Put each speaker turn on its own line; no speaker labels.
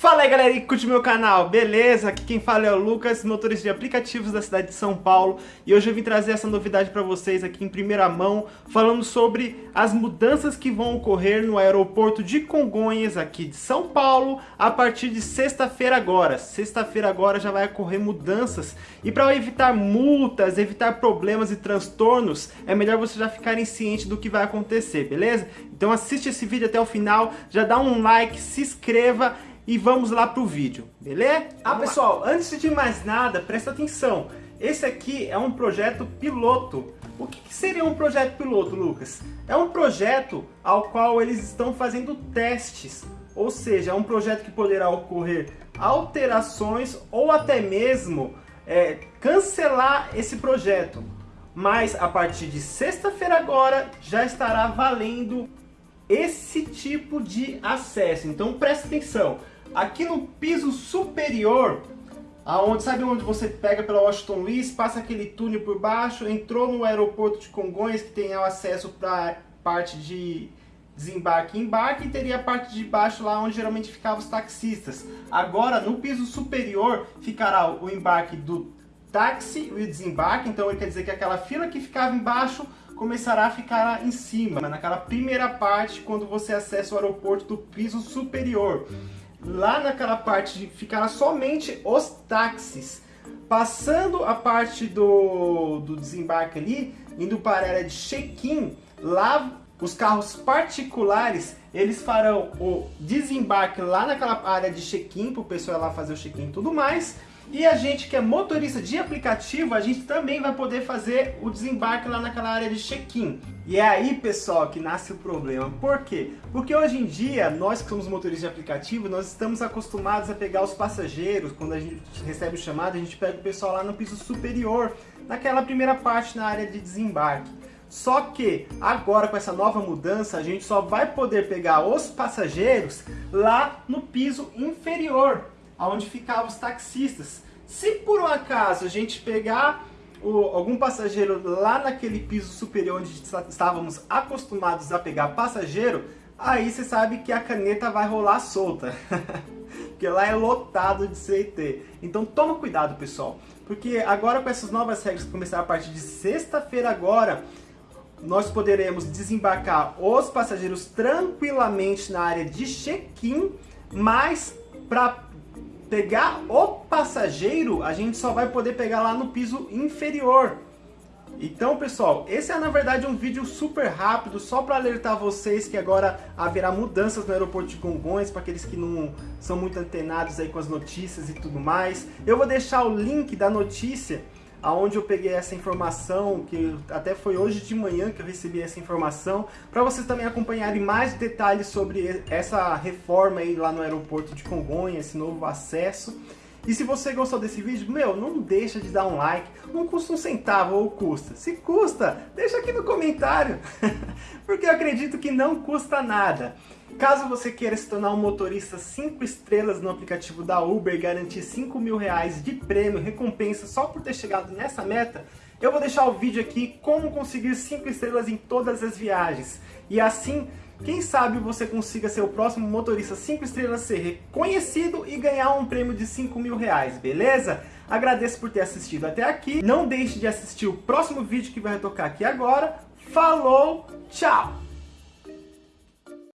Fala aí galera que curte meu canal, beleza? Aqui quem fala é o Lucas, motorista de aplicativos da cidade de São Paulo e hoje eu vim trazer essa novidade para vocês aqui em primeira mão falando sobre as mudanças que vão ocorrer no aeroporto de Congonhas aqui de São Paulo a partir de sexta-feira agora. Sexta-feira agora já vai ocorrer mudanças e para evitar multas, evitar problemas e transtornos é melhor você já ficarem ciente do que vai acontecer, beleza? Então assiste esse vídeo até o final, já dá um like, se inscreva e vamos lá pro vídeo, beleza? Ah pessoal, antes de mais nada, presta atenção, esse aqui é um projeto piloto. O que seria um projeto piloto, Lucas? É um projeto ao qual eles estão fazendo testes, ou seja, é um projeto que poderá ocorrer alterações ou até mesmo é, cancelar esse projeto. Mas a partir de sexta-feira agora já estará valendo esse tipo de acesso. Então presta atenção. Aqui no piso superior, aonde sabe onde você pega pela Washington Luiz, passa aquele túnel por baixo, entrou no aeroporto de Congonhas, que tem o acesso para parte de desembarque e embarque, e teria a parte de baixo lá onde geralmente ficavam os taxistas. Agora, no piso superior, ficará o embarque do táxi e o desembarque, então quer dizer que aquela fila que ficava embaixo começará a ficar em cima, naquela primeira parte quando você acessa o aeroporto do piso superior lá naquela parte ficará somente os táxis. Passando a parte do, do desembarque ali, indo para a área de check-in, lá os carros particulares, eles farão o desembarque lá naquela área de check-in, para o pessoal lá fazer o check-in e tudo mais. E a gente que é motorista de aplicativo, a gente também vai poder fazer o desembarque lá naquela área de check-in. E é aí, pessoal, que nasce o problema. Por quê? Porque hoje em dia, nós que somos motoristas de aplicativo, nós estamos acostumados a pegar os passageiros, quando a gente recebe o chamado, a gente pega o pessoal lá no piso superior, naquela primeira parte na área de desembarque. Só que agora com essa nova mudança, a gente só vai poder pegar os passageiros lá no piso inferior onde ficavam os taxistas. Se por um acaso a gente pegar o, algum passageiro lá naquele piso superior onde estávamos acostumados a pegar passageiro, aí você sabe que a caneta vai rolar solta. porque lá é lotado de CIT. Então toma cuidado, pessoal. Porque agora com essas novas regras que começaram a partir de sexta-feira agora, nós poderemos desembarcar os passageiros tranquilamente na área de check-in, mas para pegar o passageiro, a gente só vai poder pegar lá no piso inferior. Então, pessoal, esse é na verdade um vídeo super rápido, só para alertar vocês que agora haverá mudanças no aeroporto de Congonhas, para aqueles que não são muito antenados aí com as notícias e tudo mais. Eu vou deixar o link da notícia aonde eu peguei essa informação, que até foi hoje de manhã que eu recebi essa informação, para vocês também acompanharem mais detalhes sobre essa reforma aí lá no aeroporto de Congonhas, esse novo acesso. E se você gostou desse vídeo, meu, não deixa de dar um like, não custa um centavo ou custa. Se custa, deixa aqui no comentário, porque eu acredito que não custa nada. Caso você queira se tornar um motorista 5 estrelas no aplicativo da Uber e garantir 5 mil reais de prêmio, recompensa só por ter chegado nessa meta, eu vou deixar o vídeo aqui como conseguir 5 estrelas em todas as viagens. E assim, quem sabe você consiga ser o próximo motorista 5 estrelas, ser reconhecido e ganhar um prêmio de 5 mil reais, beleza? Agradeço por ter assistido até aqui. Não deixe de assistir o próximo vídeo que vai tocar aqui agora. Falou, tchau!